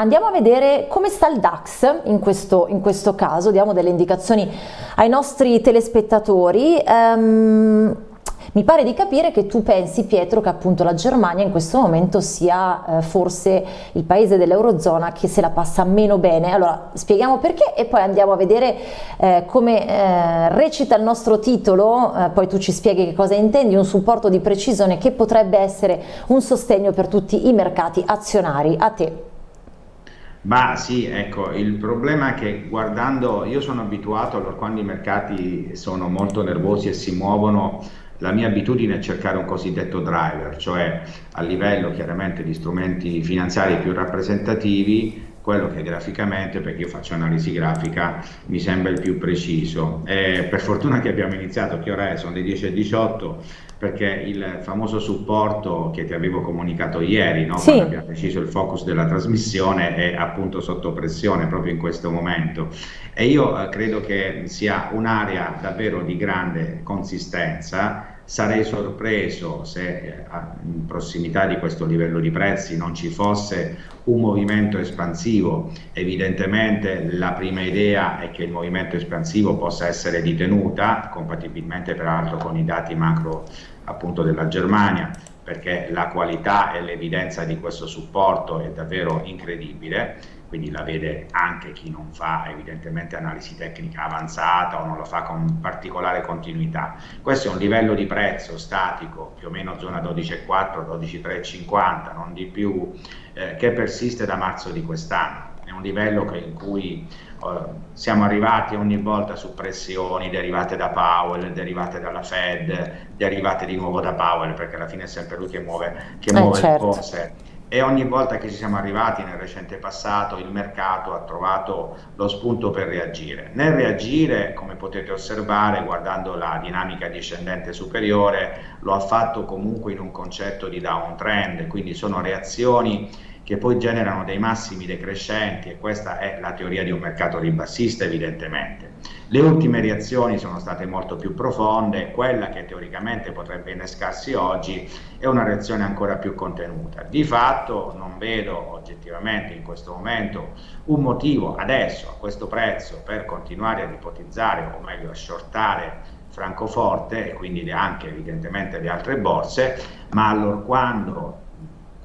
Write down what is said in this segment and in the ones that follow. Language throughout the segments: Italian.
andiamo a vedere come sta il DAX in questo, in questo caso, diamo delle indicazioni ai nostri telespettatori. Um, mi pare di capire che tu pensi, Pietro, che appunto la Germania in questo momento sia eh, forse il paese dell'Eurozona che se la passa meno bene. Allora, spieghiamo perché e poi andiamo a vedere eh, come eh, recita il nostro titolo, eh, poi tu ci spieghi che cosa intendi, un supporto di precisione che potrebbe essere un sostegno per tutti i mercati azionari. A te. Ma sì, ecco, il problema è che guardando, io sono abituato allora quando i mercati sono molto nervosi e si muovono la mia abitudine è cercare un cosiddetto driver, cioè a livello chiaramente di strumenti finanziari più rappresentativi, quello che graficamente, perché io faccio analisi grafica, mi sembra il più preciso. E per fortuna che abbiamo iniziato, che ora è? Sono le 10.18, perché il famoso supporto che ti avevo comunicato ieri, no? sì. quando abbiamo deciso il focus della trasmissione, è appunto sotto pressione proprio in questo momento. E io eh, credo che sia un'area davvero di grande consistenza sarei sorpreso se eh, in prossimità di questo livello di prezzi non ci fosse un movimento espansivo. Evidentemente la prima idea è che il movimento espansivo possa essere di tenuta, compatibilmente peraltro con i dati macro appunto della Germania, perché la qualità e l'evidenza di questo supporto è davvero incredibile quindi la vede anche chi non fa evidentemente analisi tecnica avanzata o non lo fa con particolare continuità. Questo è un livello di prezzo statico, più o meno zona 12,4, 12,350, non di più, eh, che persiste da marzo di quest'anno. È un livello che, in cui eh, siamo arrivati ogni volta su pressioni derivate da Powell, derivate dalla Fed, derivate di nuovo da Powell, perché alla fine è sempre lui che muove, che eh, muove certo. le cose e ogni volta che ci siamo arrivati nel recente passato il mercato ha trovato lo spunto per reagire. Nel reagire, come potete osservare guardando la dinamica discendente superiore, lo ha fatto comunque in un concetto di downtrend, quindi sono reazioni che poi generano dei massimi decrescenti e questa è la teoria di un mercato ribassista evidentemente. Le ultime reazioni sono state molto più profonde, quella che teoricamente potrebbe innescarsi oggi è una reazione ancora più contenuta. Di fatto non vedo oggettivamente in questo momento un motivo adesso a questo prezzo per continuare ad ipotizzare o meglio a shortare Francoforte e quindi anche evidentemente le altre borse, ma allorquando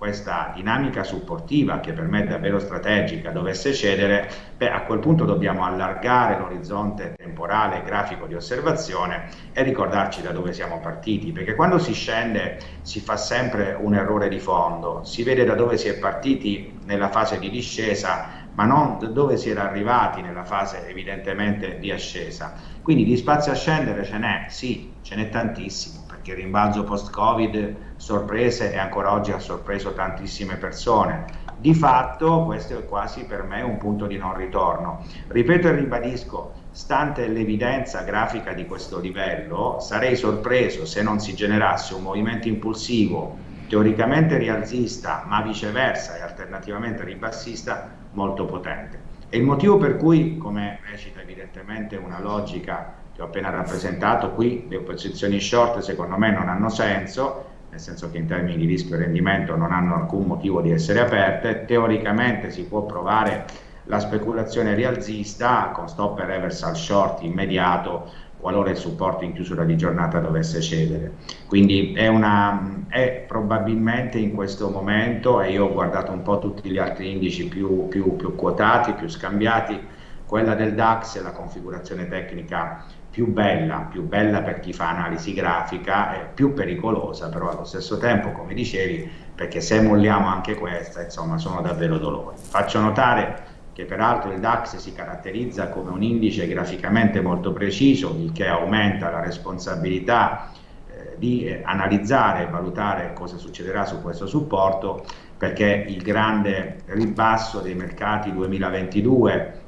questa dinamica supportiva che per me è davvero strategica dovesse cedere, beh, a quel punto dobbiamo allargare l'orizzonte temporale grafico di osservazione e ricordarci da dove siamo partiti, perché quando si scende si fa sempre un errore di fondo, si vede da dove si è partiti nella fase di discesa, ma non dove si era arrivati nella fase evidentemente di ascesa. Quindi di spazio a scendere ce n'è, sì, ce n'è tantissimo che il rimbalzo post-Covid sorprese e ancora oggi ha sorpreso tantissime persone. Di fatto questo è quasi per me un punto di non ritorno. Ripeto e ribadisco, stante l'evidenza grafica di questo livello, sarei sorpreso se non si generasse un movimento impulsivo teoricamente rialzista, ma viceversa e alternativamente ribassista molto potente. E il motivo per cui, come recita evidentemente una logica che ho appena rappresentato qui, le posizioni short secondo me non hanno senso, nel senso che in termini di rischio e rendimento non hanno alcun motivo di essere aperte, teoricamente si può provare la speculazione rialzista con stop e reversal short immediato qualora il supporto in chiusura di giornata dovesse cedere. Quindi è, una, è probabilmente in questo momento, e io ho guardato un po' tutti gli altri indici più, più, più quotati, più scambiati, quella del DAX è la configurazione tecnica più bella, più bella per chi fa analisi grafica, è più pericolosa però allo stesso tempo, come dicevi, perché se molliamo anche questa, insomma, sono davvero dolori. Faccio notare che peraltro il DAX si caratterizza come un indice graficamente molto preciso, il che aumenta la responsabilità eh, di eh, analizzare e valutare cosa succederà su questo supporto, perché il grande ribasso dei mercati 2022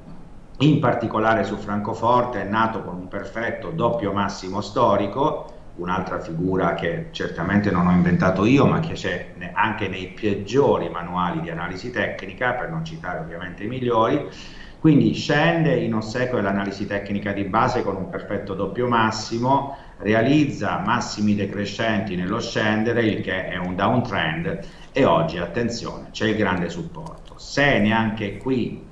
in particolare su Francoforte è nato con un perfetto doppio massimo storico, un'altra figura che certamente non ho inventato io, ma che c'è anche nei peggiori manuali di analisi tecnica, per non citare ovviamente i migliori, quindi scende in ossequio all'analisi tecnica di base con un perfetto doppio massimo, realizza massimi decrescenti nello scendere, il che è un downtrend e oggi, attenzione, c'è il grande supporto. Se neanche qui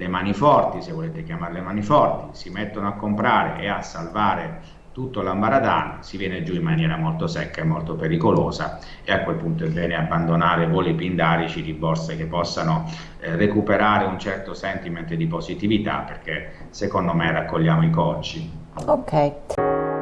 le mani forti, se volete chiamarle mani forti, si mettono a comprare e a salvare tutto l'ambaradan, si viene giù in maniera molto secca e molto pericolosa e a quel punto è bene abbandonare voli pindarici di borse che possano eh, recuperare un certo sentiment di positività perché secondo me raccogliamo i cocci. Ok.